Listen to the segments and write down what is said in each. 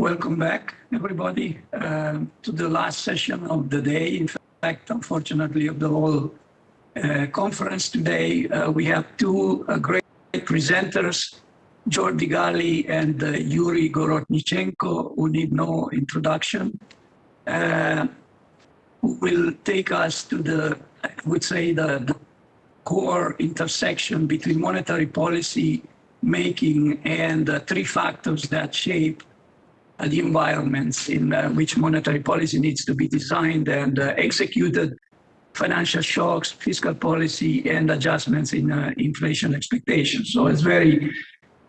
welcome back, everybody, uh, to the last session of the day. In fact, unfortunately, of the whole uh, conference today. Uh, we have two uh, great presenters, Jordi Galí and uh, Yuri Gorodnichenko, who need no introduction, uh, who will take us to the, I would say, the, the core intersection between monetary policy making and uh, three factors that shape the environments in uh, which monetary policy needs to be designed and uh, executed, financial shocks, fiscal policy, and adjustments in inflation expectations. So it's very,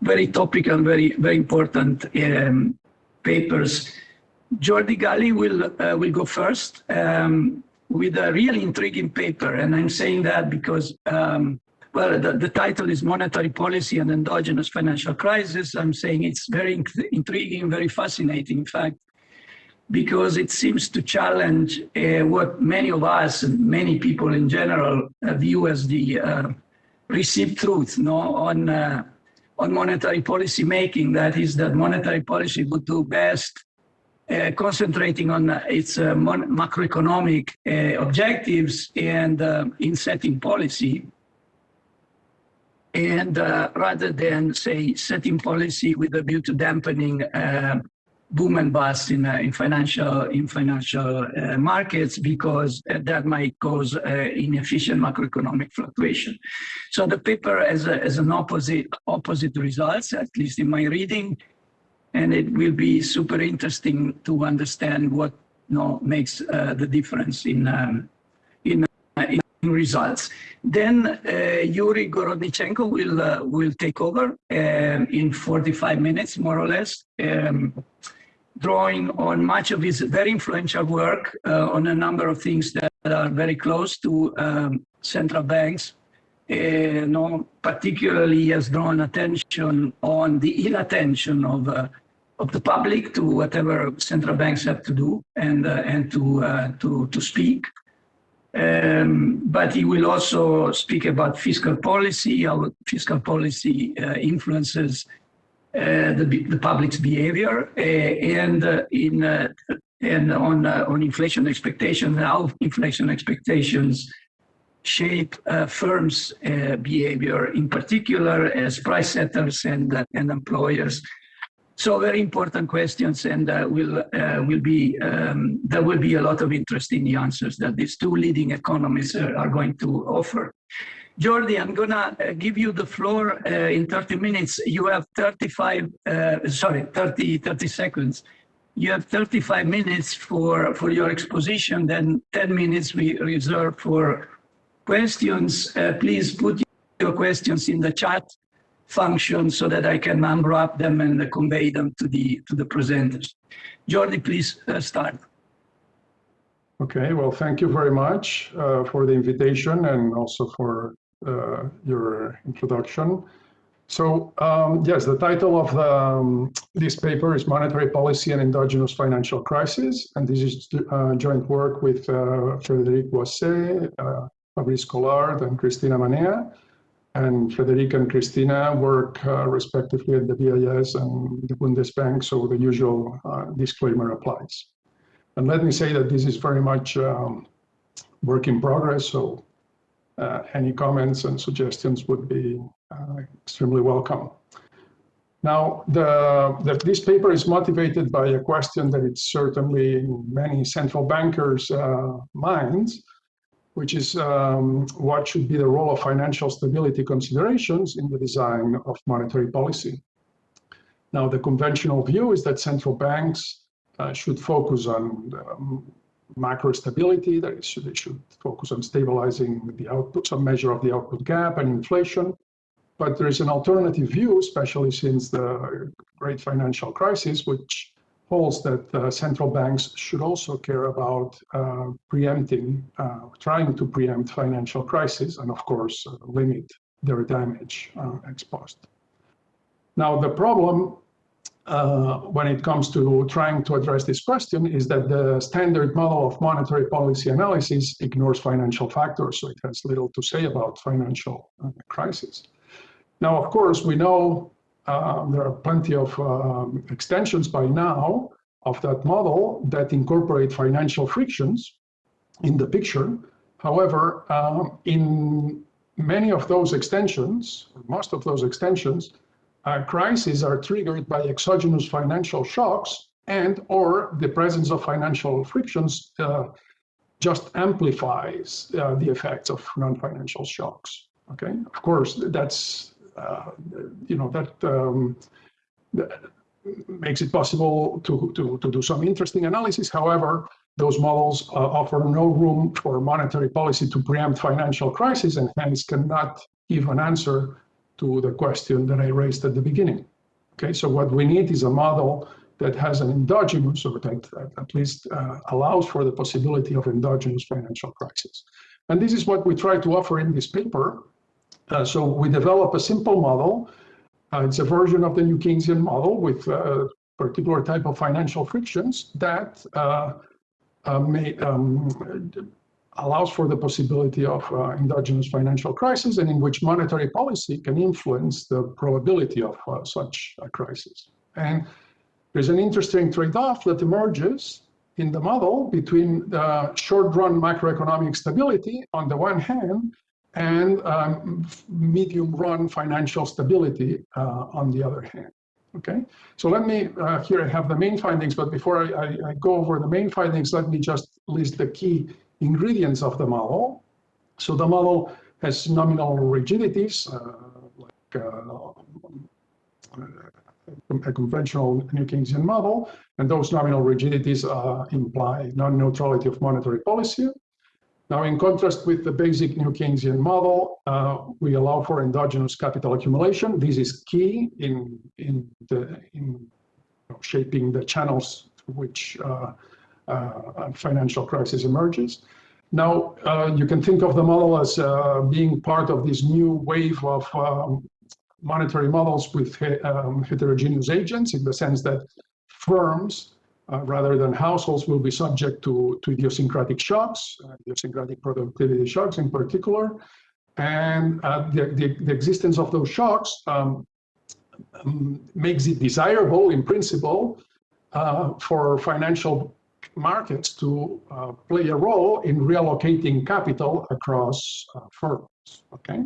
very topical, very, very important um, papers. Jordi Galí will, uh, will go first um, with a really intriguing paper. And I'm saying that because um, well, the, the, title is Monetary Policy and Endogenous Financial Crisis. I'm saying it's very intriguing, very fascinating, in fact, because it seems to challenge uh, what many of us many people in general uh, view as the uh, received truth no, on, uh, on monetary policy making. That is that monetary policy would do best uh, concentrating on uh, its macroeconomic objectives and in setting policy and uh, rather than say setting policy with a view to dampening uh, boom and bust in, uh, in financial in financial uh, markets because uh, that might cause uh, inefficient macroeconomic fluctuation. So the paper has, a, has an opposite opposite results, at least in my reading, and it will be super interesting to understand what you know, makes the difference in um, in results. Then uh, Yuri Gorodnichenko will uh, will take over um, in 45 minutes, more or less, um, drawing on much of his very influential work uh, on a number of things that are very close to um, central banks. Uh, no, particularly has drawn attention on the inattention of uh, of the public to whatever central banks have to do and uh, and to to to speak. Um, but he will also speak about fiscal policy, how fiscal policy uh, influences uh, the, the, public's behavior, uh, and uh, in uh, and on uh, on inflation expectations, how inflation expectations shape firms' behavior, in particular as price setters and and employers. So very important questions, and uh, will uh, will be um, there will be a lot of interest in the answers that these two leading economists are, are going to offer. Jordi, I'm gonna uh, give you the floor uh, in 30 minutes. You have 35, uh, sorry, 30, 30 seconds. You have 35 minutes for, for your exposition, then 10 minutes we reserve for questions. Uh, please put your questions in the chat function so that I can unwrap them and convey them to the to the presenters. Jordi, please uh, start. Okay, well, thank you very much uh, for the invitation and also for uh, your introduction. So um, yes, the title of the, um, this paper is Monetary Policy and Endogenous Financial Crisis, and this is uh, joint work with uh, Frédéric Boissay, uh, Fabrice Collard, and Cristina Manea and Frederica and Cristina work uh, respectively at the BIS and the Bundesbank, so the usual uh, disclaimer applies. And let me say that this is very much um, work in progress, so uh, any comments and suggestions would be uh, extremely welcome. Now, the, the, this paper is motivated by a question that it's certainly in many central bankers' uh, minds, which is um, what should be the role of financial stability considerations in the design of monetary policy. Now, the conventional view is that central banks uh, should focus on um, macro stability, that is, they should focus on stabilizing the output, some measure of the output gap and inflation. But there is an alternative view, especially since the great financial crisis, which holds that uh, central banks should also care about uh, preempting, uh, trying to preempt financial crisis and of course uh, limit their damage uh, exposed. Now the problem uh, when it comes to trying to address this question is that the standard model of monetary policy analysis ignores financial factors, so it has little to say about financial crisis. Now, of course, we know um, there are plenty of um, extensions by now of that model that incorporate financial frictions in the picture. However, um, in many of those extensions, most of those extensions, uh, crises are triggered by exogenous financial shocks and or the presence of financial frictions uh, just amplifies uh, the effects of non-financial shocks. Okay, of course, that's, you know, that, um, that makes it possible to, to, to do some interesting analysis. However, those models uh, offer no room for monetary policy to preempt financial crisis and hence cannot give an answer to the question that I raised at the beginning. Okay, so what we need is a model that has an endogenous or that, that at least uh, allows for the possibility of endogenous financial crisis. And this is what we try to offer in this paper. Uh, so we develop a simple model. Uh, it's a version of the New Keynesian model with a particular type of financial frictions that uh, uh, may, um, allows for the possibility of uh, endogenous financial crisis and in which monetary policy can influence the probability of such a crisis. And there's an interesting trade-off that emerges in the model between the short-run macroeconomic stability on the one hand and um, medium-run financial stability uh, on the other hand. Okay, so let me, uh, here I have the main findings, but before I, I, I, go over the main findings, let me just list the key ingredients of the model. So the model has nominal rigidities, uh, like uh, a conventional New Keynesian model, and those nominal rigidities imply non-neutrality of monetary policy. Now, in contrast with the basic New Keynesian model, uh, we allow for endogenous capital accumulation. This is key in, in, the, in you know, shaping the channels through which uh, uh, financial crisis emerges. Now, uh, you can think of the model as uh, being part of this new wave of um, monetary models with um, heterogeneous agents in the sense that firms uh, rather than households will be subject to, to idiosyncratic shocks, uh, idiosyncratic productivity shocks in particular. And uh, the, the, the, existence of those shocks um, um, makes it desirable in principle uh, for financial markets to uh, play a role in reallocating capital across uh, firms, okay?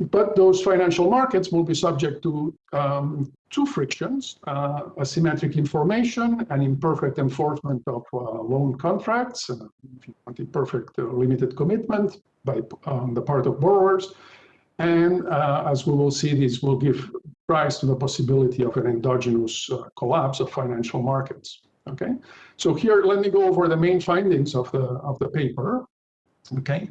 But those financial markets will be subject to um, two frictions, uh, asymmetric information and imperfect enforcement of uh, loan contracts, if you want imperfect uh, limited commitment by um, the part of borrowers. And uh, as we will see, this will give rise to the possibility of an endogenous uh, collapse of financial markets. Okay, so here let me go over the main findings of the of the paper. Okay,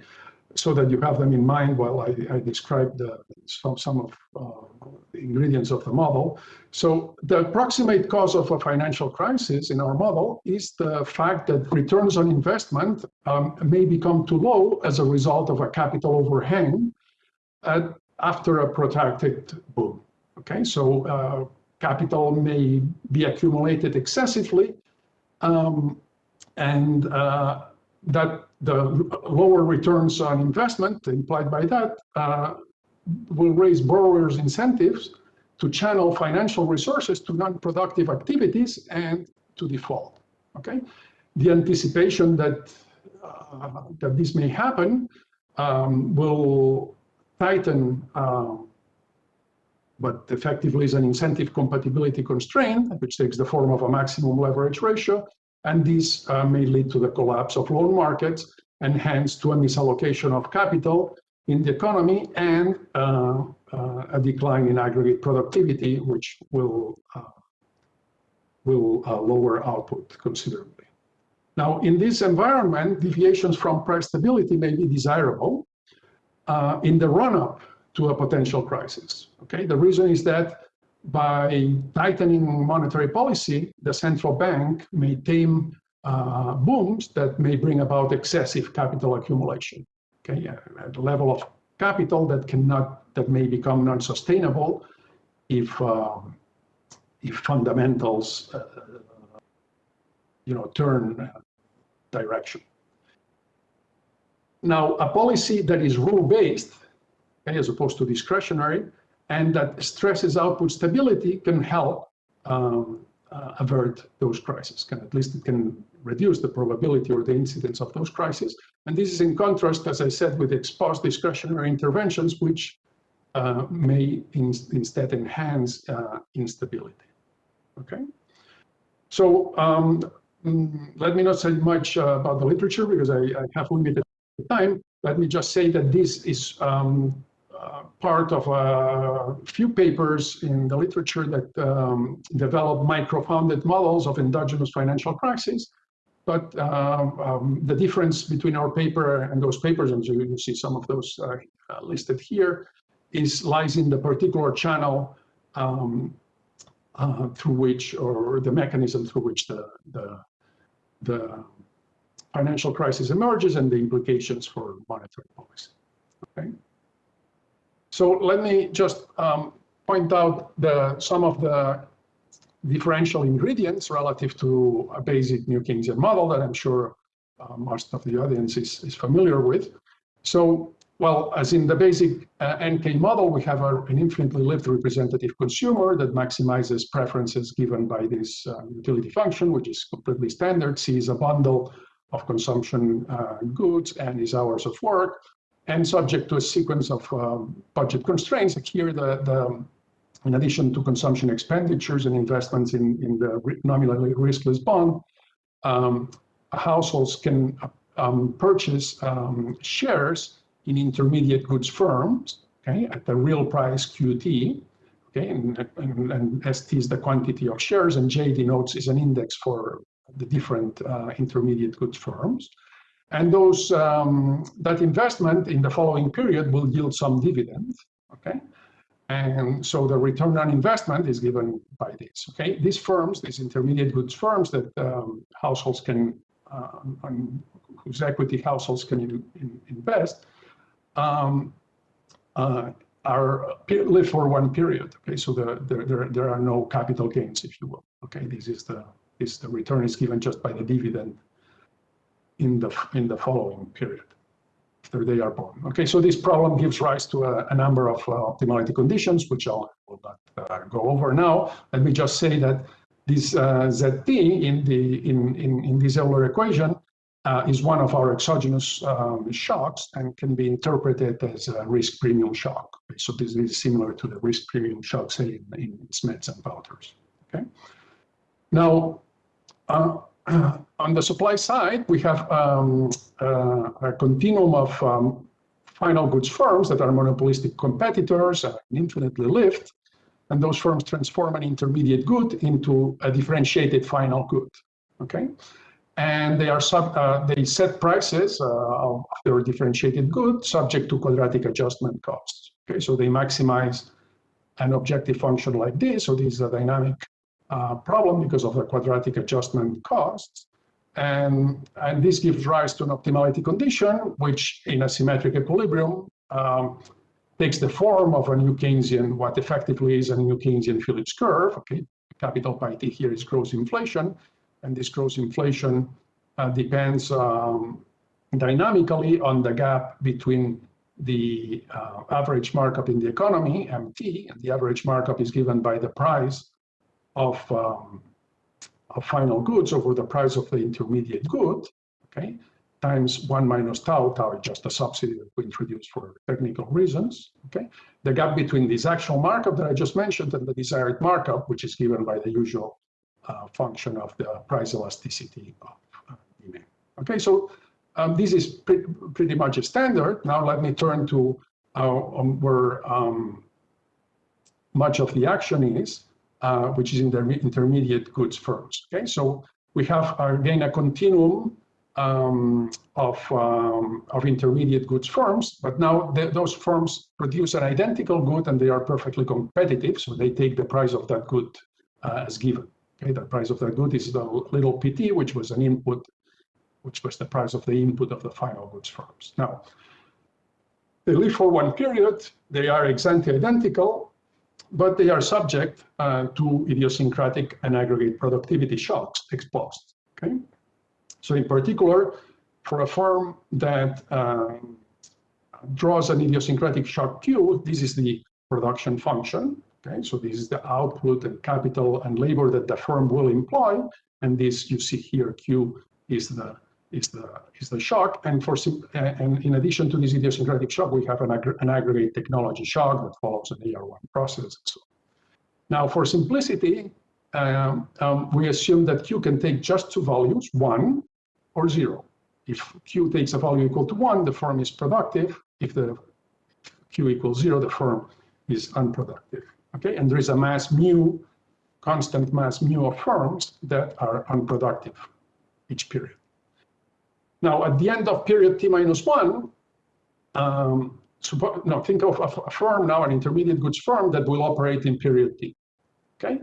so that you have them in mind while I, I describe the, some, some of uh, the ingredients of the model. So the approximate cause of a financial crisis in our model is the fact that returns on investment um, may become too low as a result of a capital overhang at, after a protracted boom. Okay, so uh, capital may be accumulated excessively um, and uh, that the lower returns on investment implied by that uh, will raise borrowers' incentives to channel financial resources to non-productive activities and to default. Okay, the anticipation that uh, that this may happen um, will tighten uh, but effectively is an incentive compatibility constraint, which takes the form of a maximum leverage ratio, and this uh, may lead to the collapse of loan markets and hence to a misallocation of capital in the economy and uh, uh, a decline in aggregate productivity, which will, uh, will uh, lower output considerably. Now, in this environment, deviations from price stability may be desirable uh, in the run-up to a potential crisis. Okay, the reason is that by tightening monetary policy, the central bank may tame uh, booms that may bring about excessive capital accumulation. Okay, at a level of capital that cannot, that may become non-sustainable if uh, if fundamentals, uh, you know, turn direction. Now, a policy that is rule-based, okay, as opposed to discretionary, and that stresses output stability can help um, uh, avert those crises. Can at least it can reduce the probability or the incidence of those crises. And this is in contrast, as I said, with ex-post discretionary interventions, which uh, may in, instead enhance uh, instability. Okay. So um, mm, let me not say much uh, about the literature because I, I, have limited time. Let me just say that this is um, part of a few papers in the literature that um, develop micro-founded models of endogenous financial crises. But um, um, the difference between our paper and those papers, and you, you see some of those uh, uh, listed here, is lies in the particular channel um, uh, through which, or the mechanism through which the, the, the financial crisis emerges and the implications for monetary policy. Okay. So let me just um, point out the, some of the differential ingredients relative to a basic New Keynesian model that I'm sure uh, most of the audience is, is familiar with. So, well, as in the basic uh, NK model, we have a, an infinitely lived representative consumer that maximizes preferences given by this uh, utility function, which is completely standard. C is a bundle of consumption uh, goods and is hours of work and subject to a sequence of um, budget constraints. Like here, the, the, in addition to consumption expenditures and investments in, in the nominally riskless bond, um, households can um, purchase um, shares in intermediate goods firms, okay, at the real price QT, okay, and, and, and ST is the quantity of shares, and J denotes is an index for the different uh, intermediate goods firms. And those um, that investment in the following period will yield some dividend, okay? And so the return on investment is given by this, okay? These firms, these intermediate goods firms that um, households can, uh, whose equity households can in, in, invest, um, uh, are live for one period, okay? So the, the, there, there are no capital gains, if you will, okay? This is the, this, the return is given just by the dividend in the, in the following period after they are born. Okay, so this problem gives rise to a, a number of uh, optimality conditions, which I'll, not uh, go over now. Let me just say that this uh, ZT in, the, in, in, in this Euler equation uh, is one of our exogenous um, shocks and can be interpreted as a risk premium shock. Okay, so this is similar to the risk premium shock, say, in, in Smets and Wouters. Okay. Now, uh, on the supply side, we have um, uh, a continuum of um, final goods firms that are monopolistic competitors and infinitely lived, and those firms transform an intermediate good into a differentiated final good. Okay, and they are sub uh, they set prices uh, of their differentiated good subject to quadratic adjustment costs. Okay, so they maximize an objective function like this. So this is a dynamic uh, problem because of the quadratic adjustment costs. And, and this gives rise to an optimality condition, which in a symmetric equilibrium um, takes the form of a New Keynesian, what effectively is a New Keynesian Phillips curve. Okay, capital pi t here is gross inflation, and this gross inflation uh, depends um, dynamically on the gap between the uh, average markup in the economy, MT, and the average markup is given by the price of, um, of final goods over the price of the intermediate good, okay, times one minus tau, tau is just a subsidy that we introduced for technical reasons, okay? The gap between this actual markup that I just mentioned and the desired markup, which is given by the usual uh, function of the price elasticity of uh, demand. Okay, so um, this is pre pretty much a standard. Now let me turn to uh, um, where um, much of the action is uh, which is in the intermediate goods firms. Okay, so we have uh, again a continuum um, of, um, of intermediate goods firms, but now the, those firms produce an identical good and they are perfectly competitive, so they take the price of that good uh, as given. Okay, the price of that good is the little pt, which was an input, which was the price of the input of the final goods firms. Now, they live for one period, they are exactly identical, but they are subject uh, to idiosyncratic and aggregate productivity shocks ex-post. Okay, so in particular, for a firm that um, draws an idiosyncratic shock Q, this is the production function. Okay, so this is the output and capital and labor that the firm will employ, and this you see here, Q is the is the is the shock. And for and in addition to this idiosyncratic shock, we have an, an aggregate technology shock that follows an AR1 process. So now, for simplicity, um, um, we assume that Q can take just two values, one or zero. If Q takes a value equal to one, the firm is productive. If the Q equals zero, the firm is unproductive. Okay, and there is a mass mu, constant mass mu of firms that are unproductive each period. Now, at the end of period t minus one, um, no, think of a, firm now, an intermediate goods firm that will operate in period t. Okay.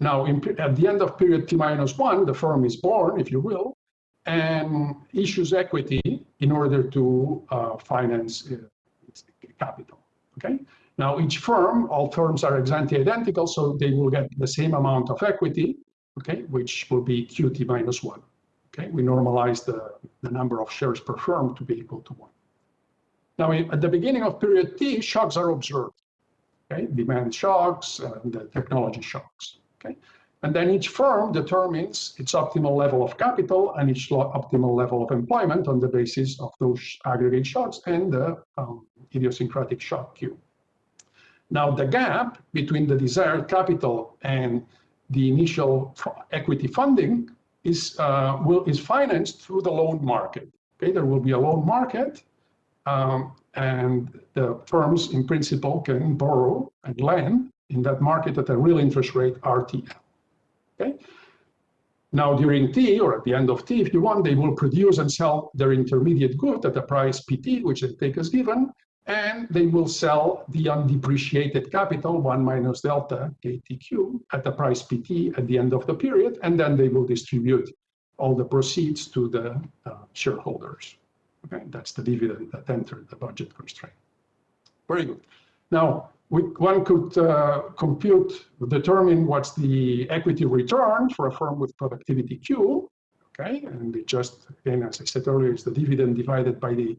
Now, in, at the end of period t minus one, the firm is born, if you will, and issues equity in order to uh, finance uh, its capital. Okay. Now, each firm, all firms are ex ante identical, so they will get the same amount of equity, okay, which will be QT minus one. Okay, we normalize the, the number of shares per firm to be equal to one. Now, at the beginning of period T, shocks are observed. Okay, demand shocks and the technology shocks. Okay, and then each firm determines its optimal level of capital and its optimal level of employment on the basis of those aggregate shocks and the um, idiosyncratic shock Q. Now, the gap between the desired capital and the initial equity funding is, uh, will, is financed through the loan market. Okay, there will be a loan market um, and the firms in principle can borrow and lend in that market at a real interest rate RTL. Okay. Now during T or at the end of T, if you want, they will produce and sell their intermediate good at the price PT, which they take as given, and they will sell the undepreciated capital, 1 minus delta KTQ, at the price PT at the end of the period, and then they will distribute all the proceeds to the uh, shareholders. Okay, that's the dividend that entered the budget constraint. Very good. Now, we, one could uh, compute, determine what's the equity return for a firm with productivity Q, okay? And it just, again, as I said earlier, is the dividend divided by the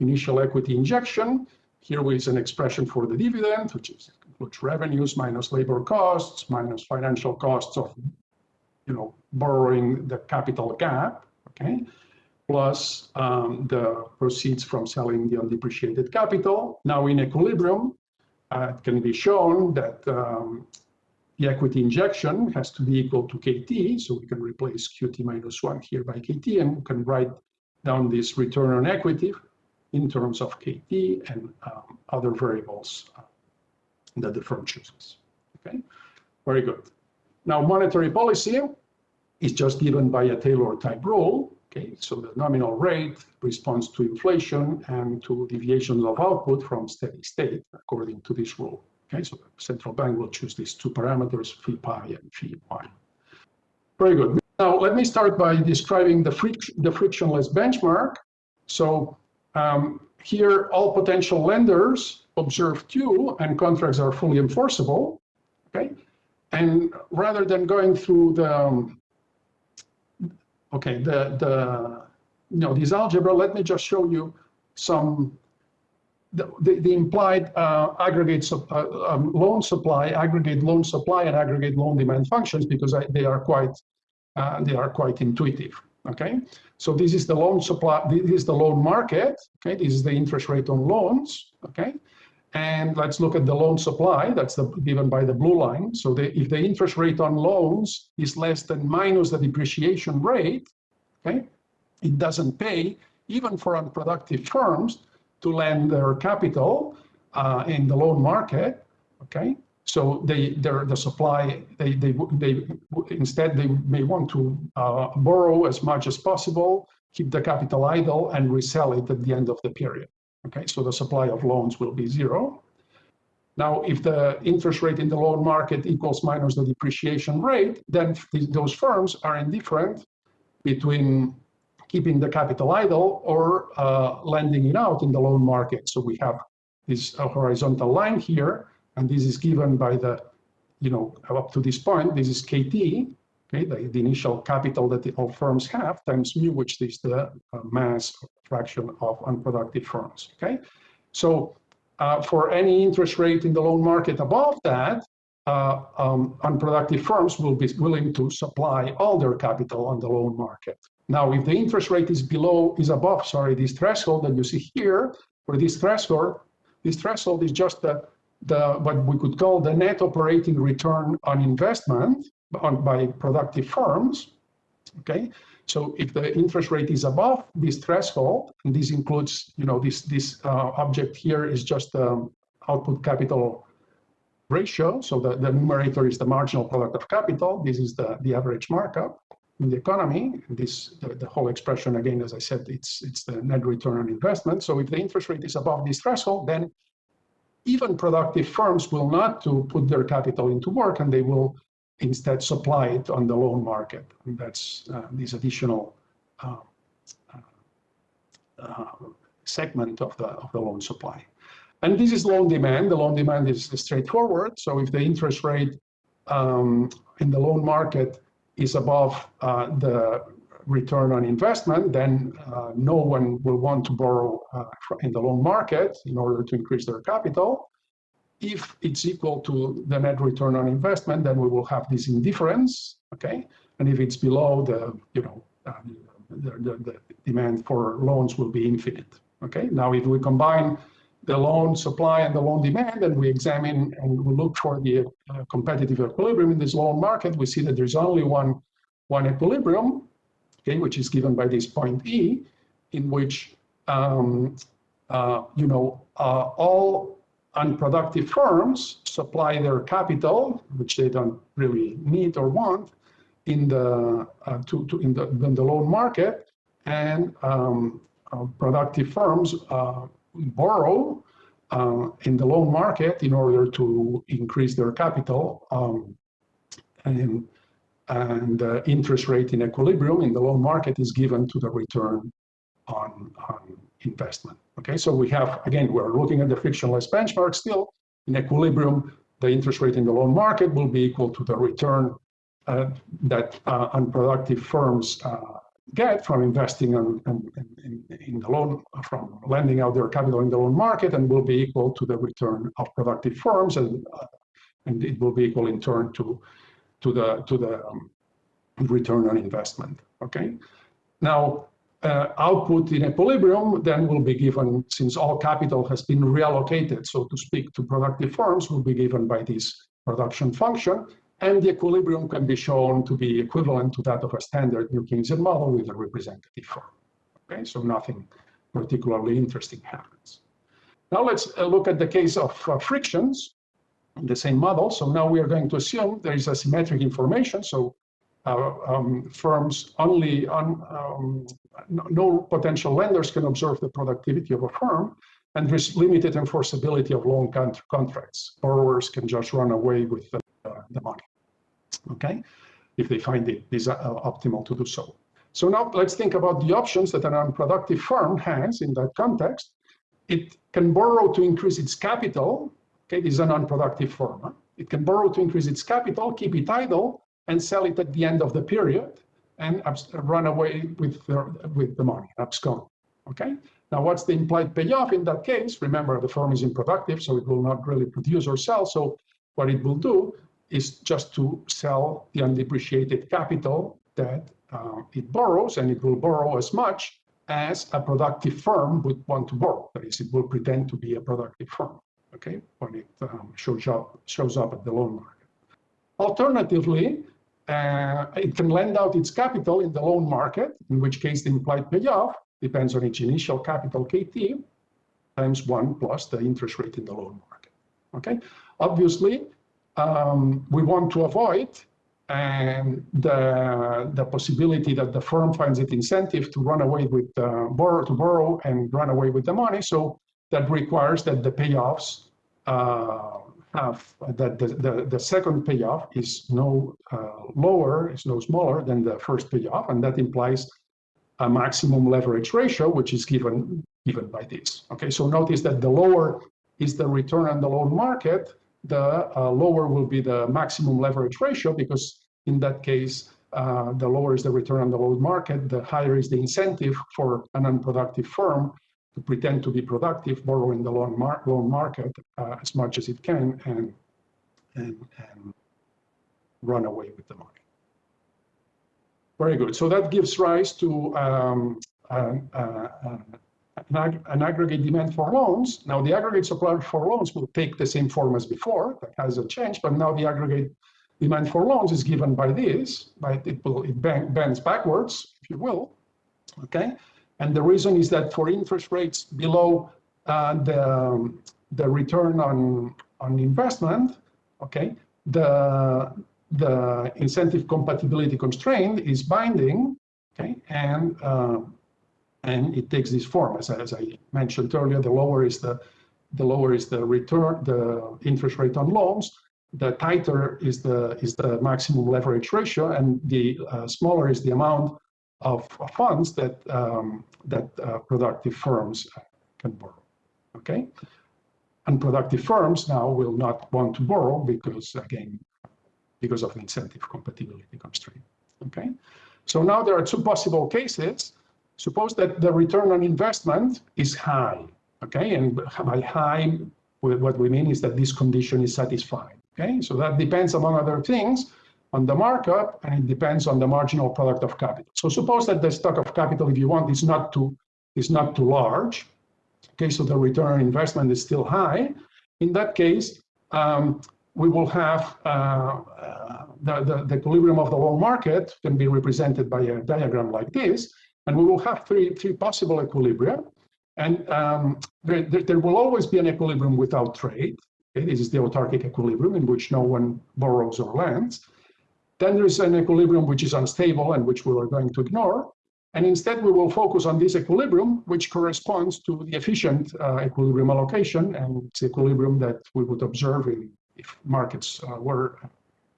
initial equity injection. Here is an expression for the dividend, which is includes revenues minus labor costs, minus financial costs of, you know, borrowing the capital gap, okay? Plus um, the proceeds from selling the undepreciated capital. Now in equilibrium, uh, it can be shown that um, the equity injection has to be equal to KT, so we can replace QT minus one here by KT, and we can write down this return on equity in terms of KT and um, other variables uh, that the firm chooses. Okay, very good. Now, monetary policy is just given by a Taylor type rule. Okay, so the nominal rate responds to inflation and to deviations of output from steady state according to this rule. Okay, so the central bank will choose these two parameters, phi pi and phi y. Very good. Now, let me start by describing the, fric the frictionless benchmark. So um, here, all potential lenders observe Q and contracts are fully enforceable, okay? And rather than going through the, um, okay, the, the, you know, this algebra, let me just show you some, the, the, the implied uh, aggregate uh, um, loan supply, aggregate loan supply and aggregate loan demand functions because I, they are quite, uh, they are quite intuitive okay? So this is the loan supply, this is the loan market, okay? This is the interest rate on loans, okay? And let's look at the loan supply, that's the, given by the blue line. So the, if the interest rate on loans is less than minus the depreciation rate, okay? It doesn't pay, even for unproductive firms, to lend their capital uh, in the loan market, okay? So they, the supply, they, they, they, instead they may want to uh, borrow as much as possible, keep the capital idle and resell it at the end of the period. Okay, so the supply of loans will be zero. Now, if the interest rate in the loan market equals minus the depreciation rate, then those firms are indifferent between keeping the capital idle or uh, lending it out in the loan market. So we have this horizontal line here and this is given by the, you know, up to this point, this is KT, okay, the, the initial capital that the, all firms have times mu, which is the uh, mass fraction of unproductive firms, okay? So uh, for any interest rate in the loan market above that, uh, um, unproductive firms will be willing to supply all their capital on the loan market. Now, if the interest rate is below, is above, sorry, this threshold that you see here, where this threshold, this threshold is just the, the what we could call the net operating return on investment on, by productive firms, okay? So if the interest rate is above this threshold, and this includes, you know, this, this uh, object here is just um, output capital ratio. So the, the numerator is the marginal product of capital. This is the, the average markup in the economy. This the, the, whole expression again, as I said, it's it's the net return on investment. So if the interest rate is above this threshold, then even productive firms will not to put their capital into work, and they will instead supply it on the loan market. And that's uh, this additional uh, uh, segment of the of the loan supply. And this is loan demand. The loan demand is straightforward. So if the interest rate um, in the loan market is above uh, the return on investment, then uh, no one will want to borrow uh, in the loan market in order to increase their capital. If it's equal to the net return on investment, then we will have this indifference, okay? And if it's below the, you know, uh, the, the, the demand for loans will be infinite, okay? Now, if we combine the loan supply and the loan demand, and we examine and we look for the uh, competitive equilibrium in this loan market, we see that there's only one, one equilibrium, okay, which is given by this point E, in which, um, uh, you know, uh, all unproductive firms supply their capital, which they don't really need or want, in the uh, to, to in the in the loan market, and um, uh, productive firms uh, borrow uh, in the loan market in order to increase their capital um, and and the interest rate in equilibrium in the loan market is given to the return on, on investment. Okay, so we have, again, we're looking at the frictionless benchmark still. In equilibrium, the interest rate in the loan market will be equal to the return uh, that uh, unproductive firms uh, get from investing in, in, in, the loan, from lending out their capital in the loan market and will be equal to the return of productive firms and, uh, and it will be equal in turn to, to the, to the um, return on investment, okay? Now, uh, output in equilibrium then will be given, since all capital has been reallocated, so to speak, to productive firms, will be given by this production function, and the equilibrium can be shown to be equivalent to that of a standard New Keynesian model with a representative form. Okay, so nothing particularly interesting happens. Now let's uh, look at the case of uh, frictions in the same model. So now we are going to assume there is asymmetric information. So uh, um, firms only on um, no potential lenders can observe the productivity of a firm and there's limited enforceability of loan contracts. Borrowers can just run away with the the money, okay? If they find it is uh, optimal to do so. So now let's think about the options that an unproductive firm has in that context. It can borrow to increase its capital. Okay, this is an unproductive firm. Huh? It can borrow to increase its capital, keep it idle, and sell it at the end of the period and run away with the, with the money, abscond. Okay. Now, what's the implied payoff in that case? Remember, the firm is unproductive, so it will not really produce or sell. So what it will do is just to sell the undepreciated capital that uh, it borrows, and it will borrow as much as a productive firm would want to borrow. That is, it will pretend to be a productive firm, okay, when it um, shows, up, shows up at the loan market. Alternatively, uh, it can lend out its capital in the loan market, in which case the implied payoff depends on its initial capital KT times one plus the interest rate in the loan market. Okay, obviously, um, we want to avoid and the, the possibility that the firm finds it incentive to run away with uh, borrow to borrow and run away with the money. So that requires that the payoffs uh, have that the, the, the, second payoff is no uh, lower, is no smaller than the first payoff, and that implies a maximum leverage ratio, which is given given by this. Okay, so notice that the lower is the return on the loan market, the uh, lower will be the maximum leverage ratio because in that case, uh, the lower is the return on the loan market, the higher is the incentive for an unproductive firm to pretend to be productive, borrow in the loan, mar loan market uh, as much as it can, and, and, and run away with the money. Very good. So that gives rise to um, an, uh, an, ag an, aggregate demand for loans. Now, the aggregate supply for loans will take the same form as before. That hasn't changed, but now the aggregate demand for loans is given by this. By it will it bends backwards, if you will. Okay, and the reason is that for interest rates below uh, the the return on on investment, okay, the the incentive compatibility constraint is binding, okay, and uh, and it takes this form as, as I mentioned earlier. The lower is the the lower is the return, the interest rate on loans. The tighter is the is the maximum leverage ratio, and the uh, smaller is the amount of, funds that um, that uh, productive firms can borrow. Okay, unproductive firms now will not want to borrow because again because of the incentive compatibility constraint. Okay, so now there are two possible cases. Suppose that the return on investment is high. Okay, and by high, what we mean is that this condition is satisfied. Okay, so that depends among other things on the markup and it depends on the marginal product of capital. So suppose that the stock of capital, if you want, is not too is not too large. Okay, so the return on investment is still high. In that case, um, we will have uh, the, the, the, equilibrium of the loan market can be represented by a diagram like this, and we will have three, three possible equilibria. And um, there, there, will always be an equilibrium without trade. This is the autarkic equilibrium in which no one borrows or lends. Then there's an equilibrium which is unstable and which we are going to ignore. And instead, we will focus on this equilibrium, which corresponds to the efficient uh, equilibrium allocation. And it's equilibrium that we would observe in if markets uh, were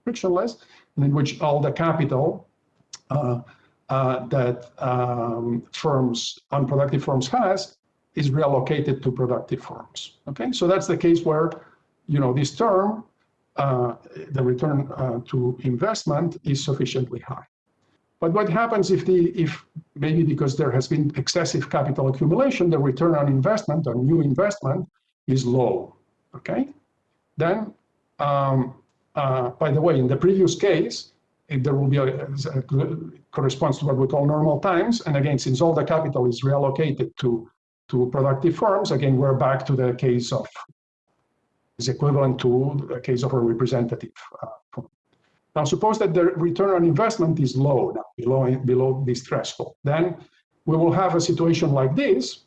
frictionless, and in which all the capital uh, uh, that um, firms, unproductive firms has is reallocated to productive firms. Okay, so that's the case where, you know, this term, the return uh, to investment is sufficiently high. But what happens if the, if maybe because there has been excessive capital accumulation, the return on investment or new investment is low, okay? Then um, uh, by the way, in the previous case, there will be a, a, corresponds to what we call normal times. And again, since all the capital is reallocated to, to productive firms, again, we're back to the case of is equivalent to the case of a representative uh, Now, suppose that the return on investment is low now, below, below this threshold. Then we will have a situation like this,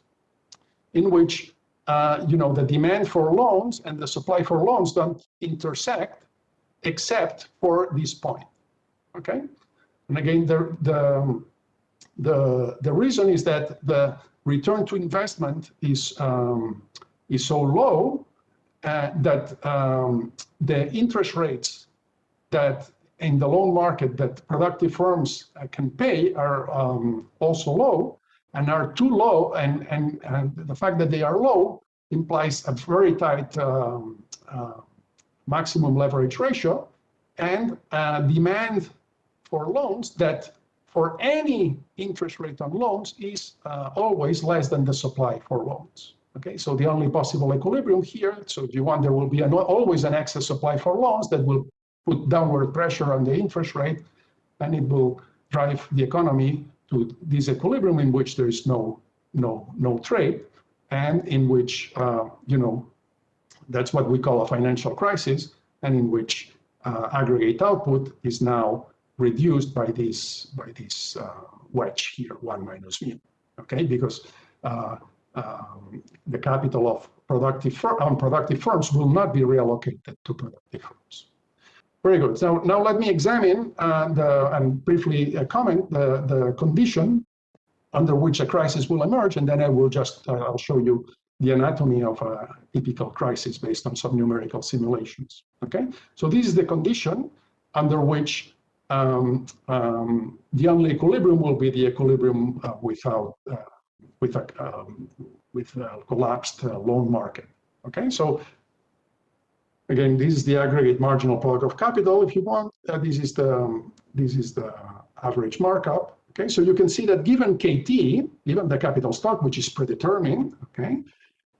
in which uh, you know, the demand for loans and the supply for loans don't intersect except for this point, okay? And again, the, the, the, the reason is that the return to investment is, um, is so low uh, that um, the interest rates that in the loan market that productive firms uh, can pay are um, also low and are too low, and, and, and the fact that they are low implies a very tight um, uh, maximum leverage ratio and demand for loans that for any interest rate on loans is uh, always less than the supply for loans. Okay, so the only possible equilibrium here, so if you want, there will be an, always an excess supply for loans that will put downward pressure on the interest rate, and it will drive the economy to this equilibrium in which there is no, no, no trade and in which, uh, you know, that's what we call a financial crisis, and in which uh, aggregate output is now reduced by this by this uh, wedge here, one minus mu, okay? Because uh, um, the capital of productive unproductive firms will not be reallocated to productive firms. Very good. So now let me examine uh, and briefly uh, comment the, the condition under which a crisis will emerge, and then I will just, uh, I'll show you the anatomy of a typical crisis based on some numerical simulations, okay? So this is the condition under which um, um, the only equilibrium will be the equilibrium uh, without, uh, with a, um, with a collapsed uh, loan market, okay? So again, this is the aggregate marginal product of capital, if you want. Uh, this is the, um, this is the average markup Okay, so you can see that given KT, given the capital stock, which is predetermined, okay,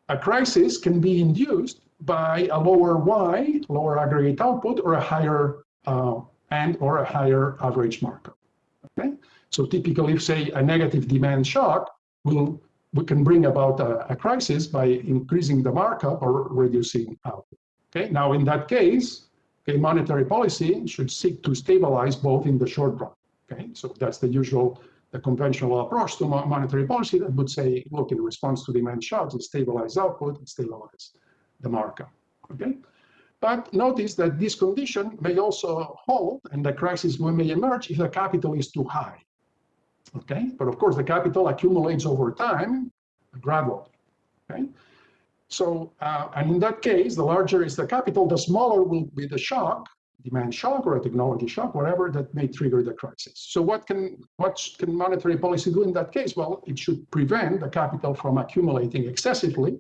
a crisis can be induced by a lower Y, lower aggregate output, or a higher uh, and or a higher average markup. Okay, so typically, if say a negative demand shock will we can bring about a, a crisis by increasing the markup or reducing output. Okay, now in that case, okay, monetary policy should seek to stabilize both in the short run. Okay, so that's the usual, the conventional approach to monetary policy that would say, look, in response to demand shocks, stabilize output, stabilize the markup. Okay, but notice that this condition may also hold, and the crisis may emerge if the capital is too high. Okay, but of course the capital accumulates over time gradually. Okay, so uh, and in that case, the larger is the capital, the smaller will be the shock, demand shock or a technology shock, whatever that may trigger the crisis. So what can what can monetary policy do in that case? Well, it should prevent the capital from accumulating excessively,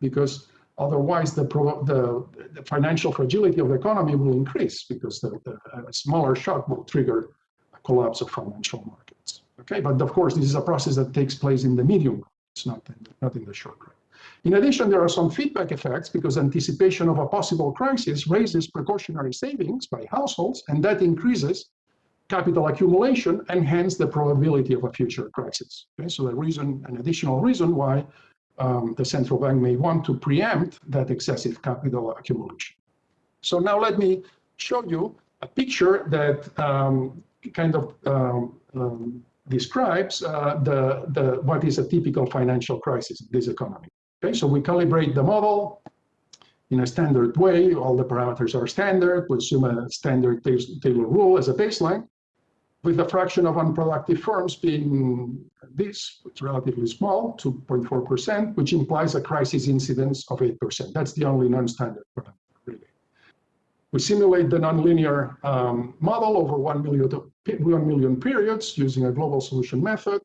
because otherwise the, the, the financial fragility of the economy will increase because the, the smaller shock will trigger a collapse of financial markets. Okay, but of course, this is a process that takes place in the medium. It's not in not in the short run. In addition, there are some feedback effects because anticipation of a possible crisis raises precautionary savings by households, and that increases capital accumulation and hence the probability of a future crisis. Okay, so the reason, an additional reason why um, the central bank may want to preempt that excessive capital accumulation. So now let me show you a picture that um, kind of um, um describes uh, the, the, what is a typical financial crisis in this economy. Okay, so we calibrate the model in a standard way. All the parameters are standard. We assume a standard Taylor rule as a baseline, with the fraction of unproductive firms being this, it's relatively small, 2.4%, which implies a crisis incidence of 8%. That's the only non-standard parameter. We simulate the nonlinear um, model over 1 million, 1 million periods using a global solution method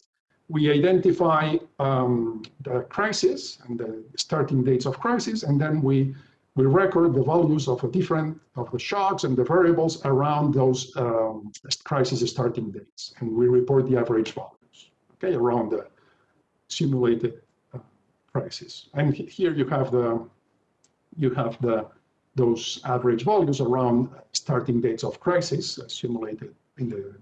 we identify um, the crisis and the starting dates of crisis, and then we we record the values of a different of the shocks and the variables around those um, crisis starting dates, and we report the average values, okay, around the simulated uh, crisis. And here you have the you have the those average values around starting dates of crisis simulated in the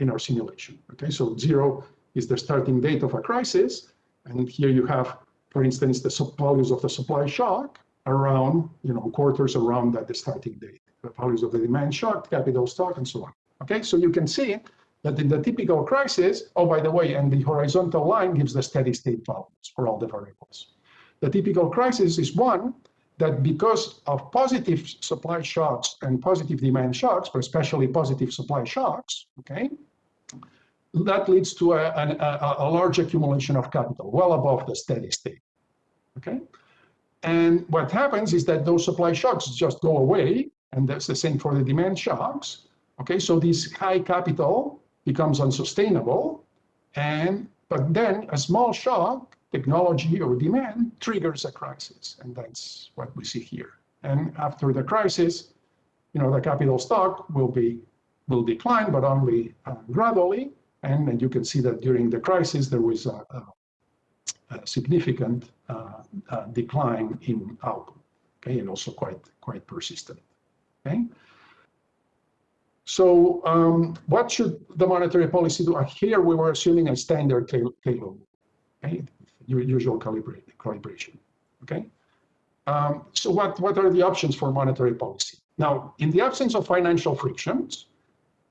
in our simulation. Okay, so zero is the starting date of a crisis. And here you have, for instance, the values of the supply shock around, you know, quarters around that the starting date, the values of the demand shock, capital stock, and so on. Okay, so you can see that in the typical crisis, oh, by the way, and the horizontal line gives the steady state values for all the variables. The typical crisis is one that because of positive supply shocks and positive demand shocks, but especially positive supply shocks, okay, that leads to a, a, a, large accumulation of capital, well above the steady state. Okay, and what happens is that those supply shocks just go away, and that's the same for the demand shocks. Okay, so this high capital becomes unsustainable, and but then a small shock, technology or demand, triggers a crisis, and that's what we see here. And after the crisis, you know, the capital stock will be will decline, but only uh, gradually, and, and you can see that during the crisis, there was a, a, a significant uh, uh, decline in output, okay, and also quite, quite persistent, okay? So um, what should the monetary policy do? Here we were assuming a standard Taylor, okay, usual calibration, okay? Um, so what, what are the options for monetary policy? Now, in the absence of financial frictions,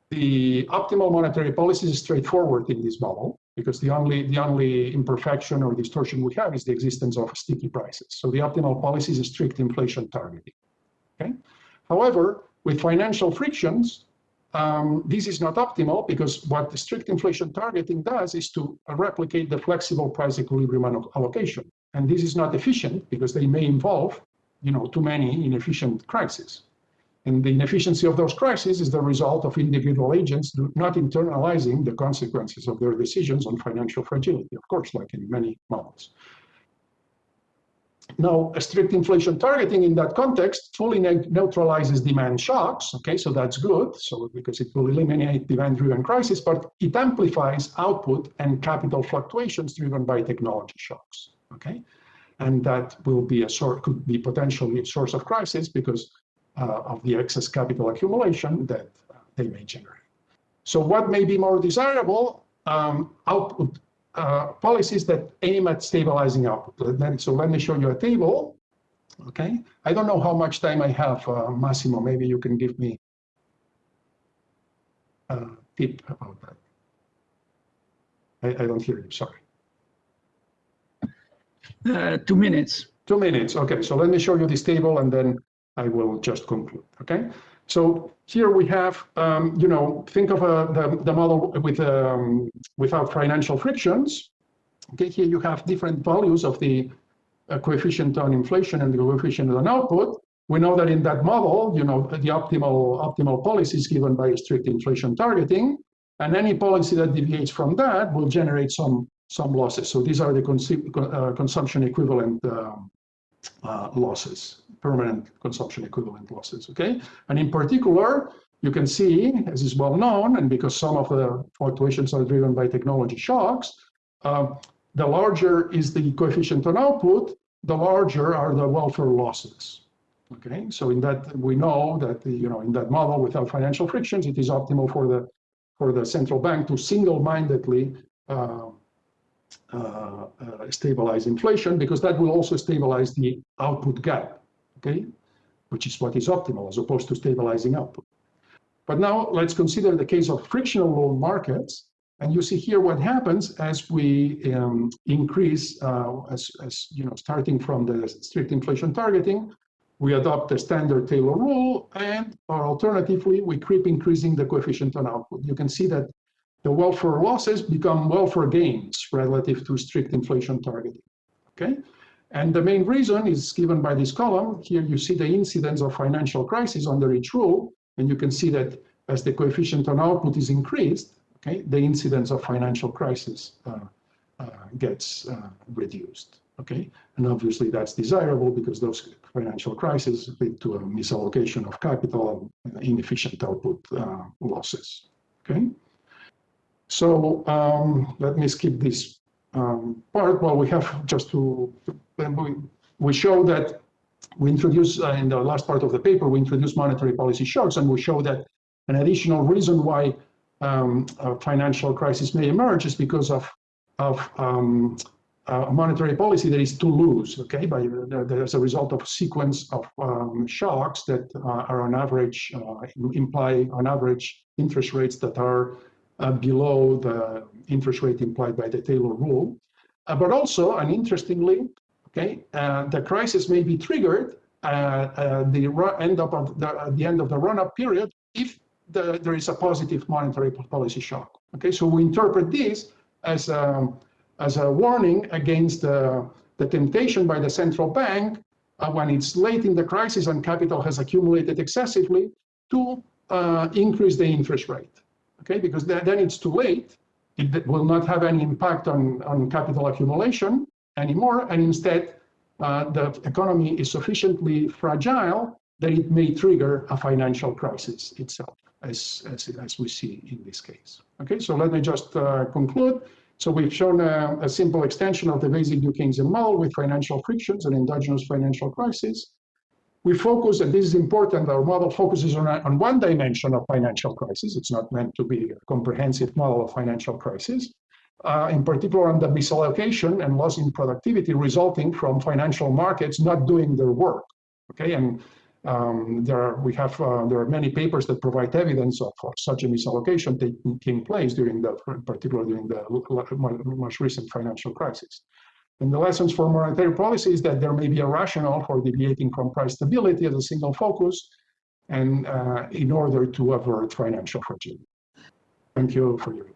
the optimal monetary policy is straightforward in this model because the only the only imperfection or distortion we have is the existence of sticky prices. So the optimal policy is a strict inflation targeting. Okay. However, with financial frictions, um, this is not optimal because what the strict inflation targeting does is to replicate the flexible price equilibrium allocation. And this is not efficient because they may involve, you know, too many inefficient crises. And the inefficiency of those crises is the result of individual agents not internalizing the consequences of their decisions on financial fragility, of course, like in many models. Now, a strict inflation targeting in that context fully ne- neutralizes demand shocks. Okay, so that's good. So because it will eliminate demand-driven crisis, but it amplifies output and capital fluctuations driven by technology shocks. Okay, and that will be a sort could be potentially a source of crisis because uh, of the excess capital accumulation that uh, they may generate. So what may be more desirable? Um, output uh, policies that aim at stabilizing output. Then, so let me show you a table. Okay, I don't know how much time I have, uh, Massimo. Maybe you can give me a tip about that. I, I don't hear you. Sorry. Uh, two minutes. Two minutes. Okay, so let me show you this table and then I will just conclude. Okay, so here we have, um, you know, think of uh, the, the model with um, without financial frictions. Okay, here you have different values of the uh, coefficient on inflation and the coefficient on output. We know that in that model, you know, the optimal optimal policy is given by strict inflation targeting, and any policy that deviates from that will generate some some losses. So these are the cons uh, consumption equivalent um, uh, losses, permanent consumption equivalent losses, okay? And in particular, you can see, as is well known, and because some of the fluctuations are driven by technology shocks, uh, the larger is the coefficient on output, the larger are the welfare losses. Okay, so in that we know that the, you know in that model without financial frictions, it is optimal for the for the central bank to single-mindedly uh, uh, uh, stabilize inflation because that will also stabilize the output gap, okay, which is what is optimal as opposed to stabilizing output. But now let's consider the case of frictional loan markets. And you see here what happens as we um, increase, uh, as, as you know, starting from the strict inflation targeting, we adopt the standard Taylor rule, and or alternatively, we keep increasing the coefficient on output. You can see that the welfare losses become welfare gains relative to strict inflation targeting. Okay, and the main reason is given by this column. Here you see the incidence of financial crisis under each rule, and you can see that as the coefficient on output is increased, okay, the incidence of financial crisis uh, uh, gets uh, reduced. Okay, and obviously that's desirable because those financial crises lead to a misallocation of capital and inefficient output uh, losses. Okay. So um, let me skip this um, part. Well, we have just to, we, we show that we introduce uh, in the last part of the paper, we introduce monetary policy shocks, and we show that an additional reason why um, a financial crisis may emerge is because of, of um, a monetary policy that is too loose, okay, by, as a result of a sequence of um, shocks that uh, are on average, uh, imply on average interest rates that are uh, below the interest rate implied by the Taylor rule. Uh, but also, and interestingly, okay, uh, the crisis may be triggered at the end of the, the end of the run-up period if the, there is a positive monetary policy shock. Okay, so we interpret this as a, um, as a warning against the, the temptation by the central bank uh, when it's late in the crisis and capital has accumulated excessively to uh, increase the interest rate okay? Because then, then it's too late. It will not have any impact on, on capital accumulation anymore. And instead, uh, the economy is sufficiently fragile that it may trigger a financial crisis itself, as, as, as we see in this case. Okay, so let me just uh, conclude. So we've shown a, a, simple extension of the basic New Keynesian model with financial frictions and endogenous financial crisis we focus, and this is important, our model focuses on, on one dimension of financial crisis. It's not meant to be a comprehensive model of financial crisis. Uh, in particular on the misallocation and loss in productivity resulting from financial markets not doing their work. Okay, and um, there are, we have uh, there are many papers that provide evidence of, of such a misallocation taking place during the, particularly during the most recent financial crisis. And the lessons for monetary policy is that there may be a rationale for deviating from price stability as a single focus and uh, in order to avert financial fragility. Thank you for your.